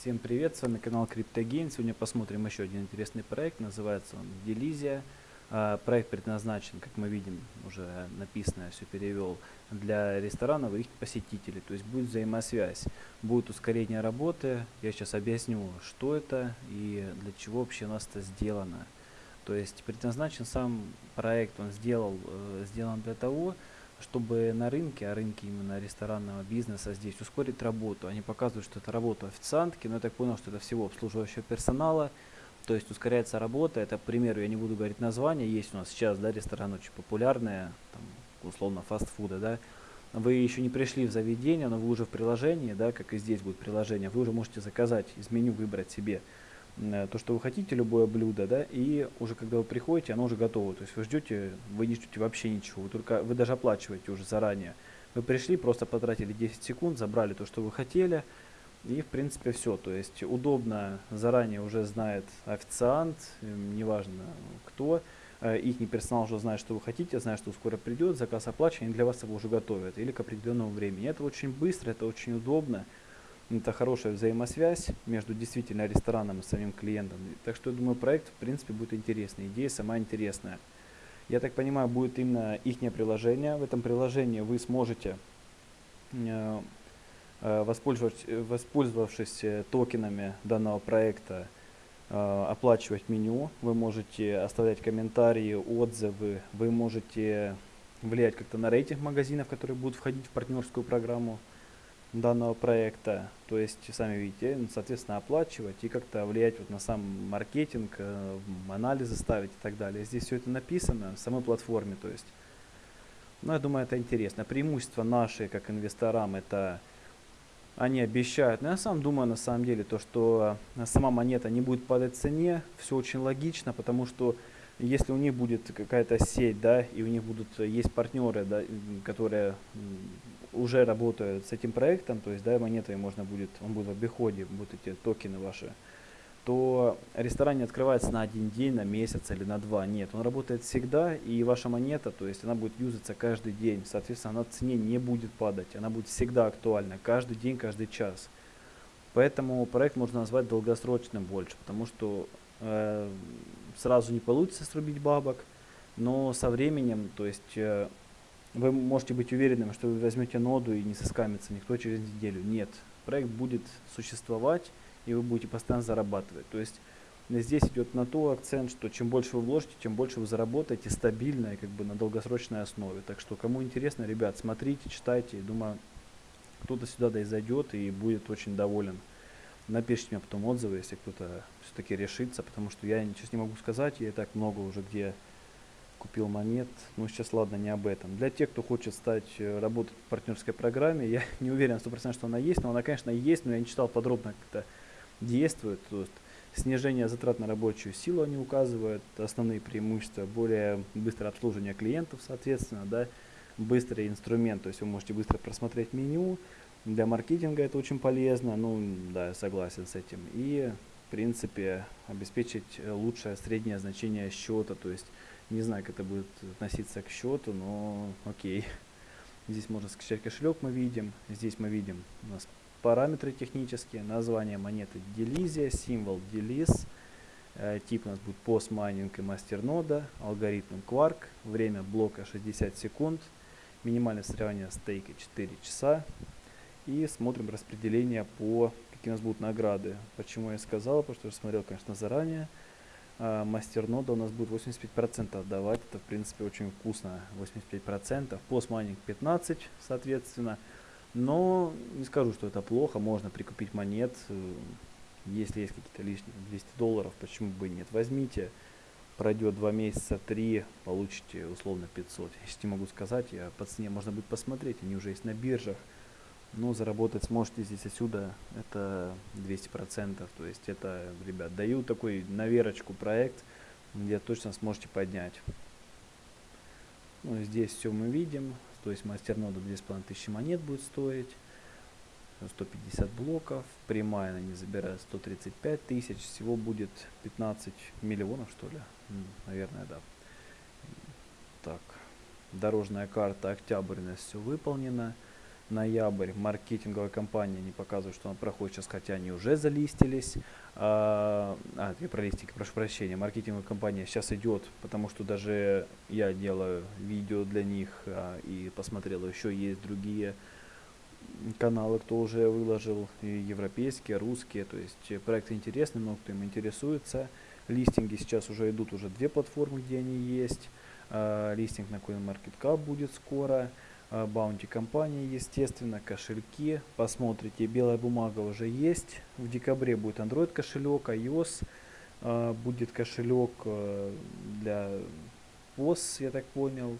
Всем привет, с вами канал CryptoGain. Сегодня посмотрим еще один интересный проект, называется он Delizia. А, проект предназначен, как мы видим, уже написано, все перевел, для ресторанов и их посетителей. То есть будет взаимосвязь, будет ускорение работы. Я сейчас объясню, что это и для чего вообще у нас это сделано. То есть предназначен сам проект, он сделал, э, сделан для того, чтобы на рынке, а рынке именно ресторанного бизнеса здесь ускорить работу. Они показывают, что это работа официантки, но я так понял, что это всего обслуживающего персонала. То есть ускоряется работа. Это, к примеру, я не буду говорить название, есть у нас сейчас да, рестораны очень популярные, там, условно фастфуда, да. Вы еще не пришли в заведение, но вы уже в приложении, да, как и здесь будет приложение, вы уже можете заказать, из меню выбрать себе то, что вы хотите, любое блюдо, да, и уже когда вы приходите, оно уже готово. То есть вы ждете, вы не ждете вообще ничего, вы только вы даже оплачиваете уже заранее. Вы пришли, просто потратили 10 секунд, забрали то, что вы хотели, и в принципе все. То есть удобно, заранее уже знает официант, эм, неважно кто, э, их персонал уже знает, что вы хотите, знает, что скоро придет, заказ оплачен, и для вас его уже готовят, или к определенному времени. Это очень быстро, это очень удобно это хорошая взаимосвязь между действительно рестораном и самим клиентом. Так что я думаю, проект в принципе будет интересный, идея сама интересная. Я так понимаю, будет именно их приложение. В этом приложении вы сможете, э, э, воспользовавшись, воспользовавшись токенами данного проекта, э, оплачивать меню, вы можете оставлять комментарии, отзывы, вы можете влиять как-то на рейтинг магазинов, которые будут входить в партнерскую программу данного проекта. То есть, сами видите, ну, соответственно, оплачивать и как-то влиять вот на сам маркетинг, э, анализы ставить и так далее. Здесь все это написано в самой платформе. То есть, ну, я думаю, это интересно. Преимущество наши, как инвесторам, это они обещают. Но я сам думаю, на самом деле, то, что сама монета не будет падать в цене, все очень логично, потому что если у них будет какая-то сеть, да, и у них будут есть партнеры, да, которые уже работают с этим проектом, то есть да, монетой можно будет, он будет в обиходе, будут эти токены ваши, то ресторан не открывается на один день, на месяц или на два. Нет, он работает всегда, и ваша монета, то есть она будет юзаться каждый день. Соответственно, она в цене не будет падать, она будет всегда актуальна, каждый день, каждый час. Поэтому проект можно назвать долгосрочным больше, потому что э, сразу не получится срубить бабок, но со временем, то есть э, вы можете быть уверенным, что вы возьмете ноду и не соскамится никто через неделю. Нет, проект будет существовать, и вы будете постоянно зарабатывать. То есть здесь идет на то акцент, что чем больше вы вложите, тем больше вы заработаете стабильно и как бы на долгосрочной основе. Так что кому интересно, ребят, смотрите, читайте. Думаю, кто-то сюда да и зайдет и будет очень доволен. Напишите мне потом отзывы, если кто-то все-таки решится, потому что я сейчас не могу сказать, я и так много уже где купил монет. Ну, сейчас, ладно, не об этом. Для тех, кто хочет стать, э, работать в партнерской программе, я не уверен 100% что она есть, но она, конечно, есть, но я не читал подробно, как это действует. То есть снижение затрат на рабочую силу они указывают, основные преимущества, более быстрое обслуживание клиентов, соответственно, да, быстрый инструмент, то есть вы можете быстро просмотреть меню, для маркетинга это очень полезно, ну, да, я согласен с этим. И, в принципе, обеспечить лучшее среднее значение счета, то есть не знаю, как это будет относиться к счету, но окей. Здесь можно скачать кошелек, мы видим. Здесь мы видим у нас параметры технические, название монеты Delizia, символ Deliz, э, тип у нас будет постмайнинг и мастернода, алгоритм Quark, время блока 60 секунд, минимальное соревнование стейка 4 часа. И смотрим распределение по какие у нас будут награды. Почему я сказал, потому что я смотрел, конечно, заранее а, мастернода у нас будет 85% отдавать. Это, в принципе, очень вкусно. 85%. Постмайнинг 15%, соответственно. Но не скажу, что это плохо. Можно прикупить монет. Если есть какие-то лишние 200 долларов, почему бы и нет. Возьмите. Пройдет 2 месяца, 3, получите условно 500. Я не могу сказать, я по цене можно будет посмотреть. Они уже есть на биржах но заработать сможете здесь отсюда это 200%. То есть это, ребят, даю такой наверочку проект, где точно сможете поднять. Ну, здесь все мы видим. То есть мастернода 2500 монет будет стоить. 150 блоков. Прямая она не забирает 135 тысяч. Всего будет 15 миллионов, что ли? Наверное, да. Так. Дорожная карта октябрь у нас все выполнено. Ноябрь, маркетинговая кампания, не показывают, что она проходит сейчас, хотя они уже залистились. А, а я про листики, прошу прощения, маркетинговая кампания сейчас идет, потому что даже я делаю видео для них, а, и посмотрел, еще есть другие каналы, кто уже выложил, и европейские, русские, то есть проекты интересные, много кто им интересуется. Листинги сейчас уже идут, уже две платформы, где они есть. А, листинг на CoinMarketCap будет скоро. А, баунти компании, естественно, кошельки. Посмотрите, белая бумага уже есть. В декабре будет Android кошелек, iOS. А, будет кошелек э, для POS, я так понял.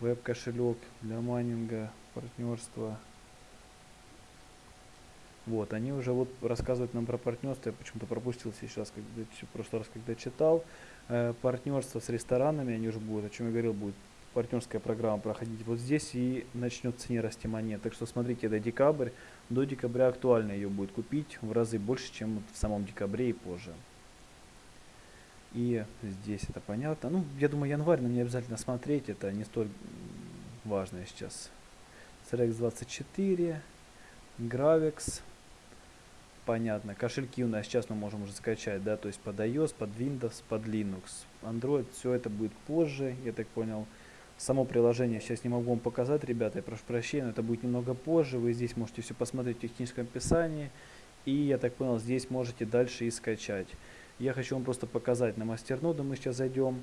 Веб-кошелек для майнинга, партнерства. Вот, они уже вот рассказывают нам про партнерство, я почему-то пропустил сейчас, когда, в прошлый раз, когда читал. Э, партнерство с ресторанами, они уже будут, о чем я говорил, будет партнерская программа проходить вот здесь и начнет цене расти монет. Так что смотрите, это декабрь. До декабря актуально ее будет купить в разы больше, чем в самом декабре и позже. И здесь это понятно. Ну, я думаю, январь нам не обязательно смотреть, это не столь важно сейчас. CRX 24, Gravex, понятно. Кошельки у нас сейчас мы можем уже скачать, да, то есть под iOS, под Windows, под Linux. Android, все это будет позже, я так понял. Само приложение сейчас не могу вам показать, ребята, я прошу прощения, но это будет немного позже. Вы здесь можете все посмотреть в техническом описании. И, я так понял, здесь можете дальше и скачать. Я хочу вам просто показать на мастерноду, мы сейчас зайдем.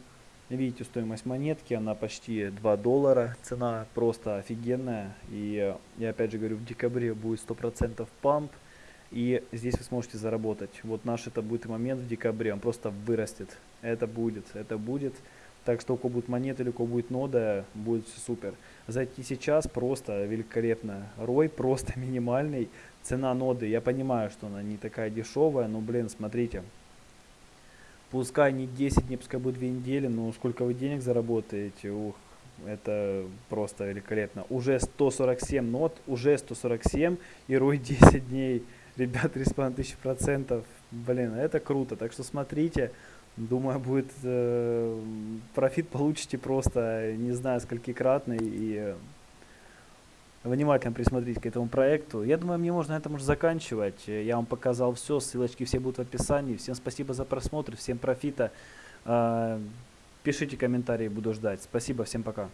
Видите стоимость монетки, она почти 2 доллара, цена просто офигенная. И я опять же говорю, в декабре будет 100% памп. И здесь вы сможете заработать. Вот наш это будет момент в декабре, он просто вырастет. Это будет, это будет. Так что у кого будет монета или у кого будет нода, будет все супер. Зайти сейчас просто великолепно. Рой просто минимальный. Цена ноды, я понимаю, что она не такая дешевая, но, блин, смотрите. Пускай не 10 не пускай будет 2 недели, но сколько вы денег заработаете, ух, это просто великолепно. Уже 147 нот, уже 147 и рой 10 дней. Ребят, 3,5 тысячи процентов. Блин, это круто. Так что смотрите. Думаю, будет э, профит получите просто не знаю сколькикратный и внимательно присмотрите к этому проекту. Я думаю, мне можно на этом уже заканчивать. Я вам показал все, ссылочки все будут в описании. Всем спасибо за просмотр, всем профита. Э, пишите комментарии, буду ждать. Спасибо, всем пока.